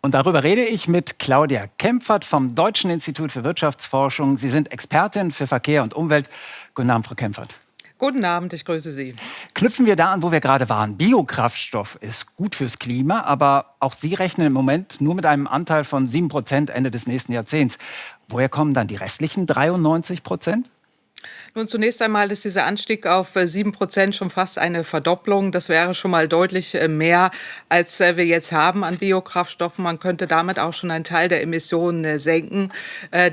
Und darüber rede ich mit Claudia Kempfert vom Deutschen Institut für Wirtschaftsforschung. Sie sind Expertin für Verkehr und Umwelt. Guten Abend, Frau Kempfert. Guten Abend, ich grüße Sie. Knüpfen wir da an, wo wir gerade waren. Biokraftstoff ist gut fürs Klima, aber auch Sie rechnen im Moment nur mit einem Anteil von 7 Prozent Ende des nächsten Jahrzehnts. Woher kommen dann die restlichen 93 Prozent? Nun, zunächst einmal ist dieser Anstieg auf 7 äh, Prozent schon fast eine Verdopplung. Das wäre schon mal deutlich äh, mehr, als äh, wir jetzt haben an Biokraftstoffen. Man könnte damit auch schon einen Teil der Emissionen senken,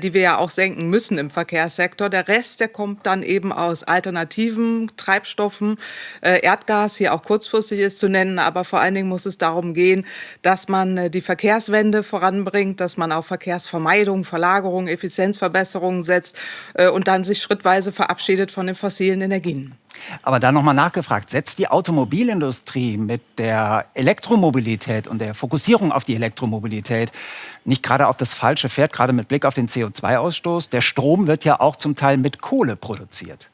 die wir ja auch senken müssen im Verkehrssektor. Der Rest, der kommt dann eben aus alternativen Treibstoffen. Erdgas hier auch kurzfristig ist zu nennen, aber vor allen Dingen muss es darum gehen, dass man die Verkehrswende voranbringt, dass man auf Verkehrsvermeidung, Verlagerung, Effizienzverbesserungen setzt und dann sich schrittweise verabschiedet verabschiedet von den fossilen Energien. Aber da nochmal nachgefragt, setzt die Automobilindustrie mit der Elektromobilität und der Fokussierung auf die Elektromobilität nicht gerade auf das falsche Pferd, gerade mit Blick auf den CO2-Ausstoß? Der Strom wird ja auch zum Teil mit Kohle produziert.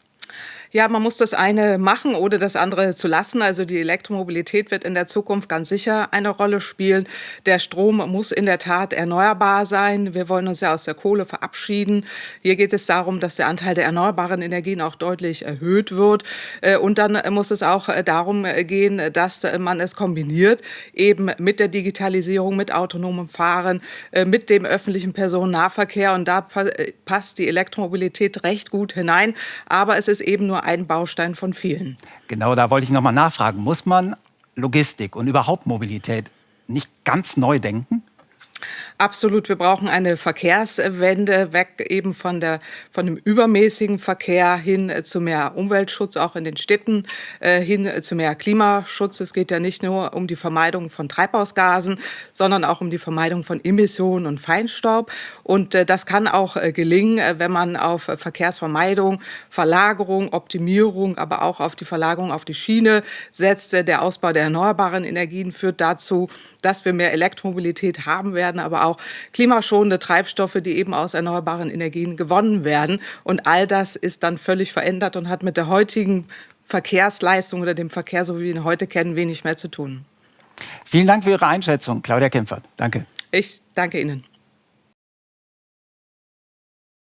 Ja, man muss das eine machen, ohne das andere zu lassen. Also die Elektromobilität wird in der Zukunft ganz sicher eine Rolle spielen. Der Strom muss in der Tat erneuerbar sein. Wir wollen uns ja aus der Kohle verabschieden. Hier geht es darum, dass der Anteil der erneuerbaren Energien auch deutlich erhöht wird. Äh, und dann muss es auch äh, darum äh, gehen, dass man es kombiniert, eben mit der Digitalisierung, mit autonomem Fahren, mit dem öffentlichen Personennahverkehr. Und da passt die Elektromobilität recht gut hinein. Aber es ist eben nur ein Baustein von vielen. Genau, da wollte ich noch mal nachfragen. Muss man Logistik und überhaupt Mobilität nicht ganz neu denken? Absolut, wir brauchen eine Verkehrswende, weg eben von, der, von dem übermäßigen Verkehr hin äh, zu mehr Umweltschutz, auch in den Städten, äh, hin äh, zu mehr Klimaschutz. Es geht ja nicht nur um die Vermeidung von Treibhausgasen, sondern auch um die Vermeidung von Emissionen und Feinstaub. Und das kann auch gelingen, wenn man auf Verkehrsvermeidung, Verlagerung, Optimierung, aber auch auf die Verlagerung auf die Schiene setzt. Der Ausbau der erneuerbaren Energien führt dazu, dass wir mehr Elektromobilität haben werden, aber auch klimaschonende Treibstoffe, die eben aus erneuerbaren Energien gewonnen werden. Und all das ist dann völlig verändert und hat mit der heutigen Verkehrsleistung oder dem Verkehr, so wie wir ihn heute kennen, wenig mehr zu tun. Vielen Dank für Ihre Einschätzung, Claudia Kempfert. Danke. Ich danke Ihnen.